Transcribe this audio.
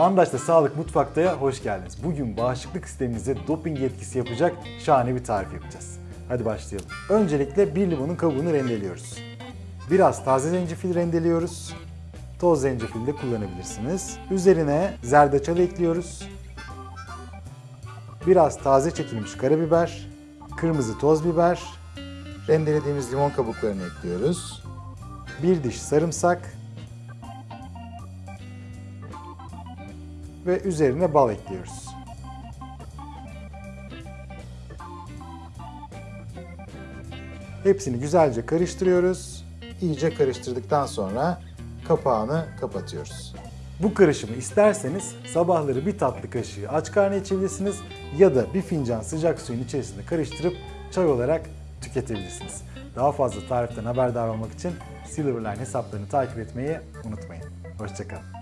Andaş'ta Sağlık Mutfakta'ya hoş geldiniz. Bugün bağışıklık sisteminize doping etkisi yapacak şahane bir tarif yapacağız. Hadi başlayalım. Öncelikle bir limonun kabuğunu rendeliyoruz. Biraz taze zencefil rendeliyoruz. Toz zencefil de kullanabilirsiniz. Üzerine zerdeçal ekliyoruz. Biraz taze çekilmiş karabiber, kırmızı toz biber, rendelediğimiz limon kabuklarını ekliyoruz. Bir diş sarımsak, ve üzerine bal ekliyoruz. Hepsini güzelce karıştırıyoruz. İyice karıştırdıktan sonra kapağını kapatıyoruz. Bu karışımı isterseniz sabahları bir tatlı kaşığı aç karnı içebilirsiniz ya da bir fincan sıcak suyun içerisinde karıştırıp çay olarak tüketebilirsiniz. Daha fazla tariften haberdar olmak için Silverline hesaplarını takip etmeyi unutmayın. Hoşçakalın.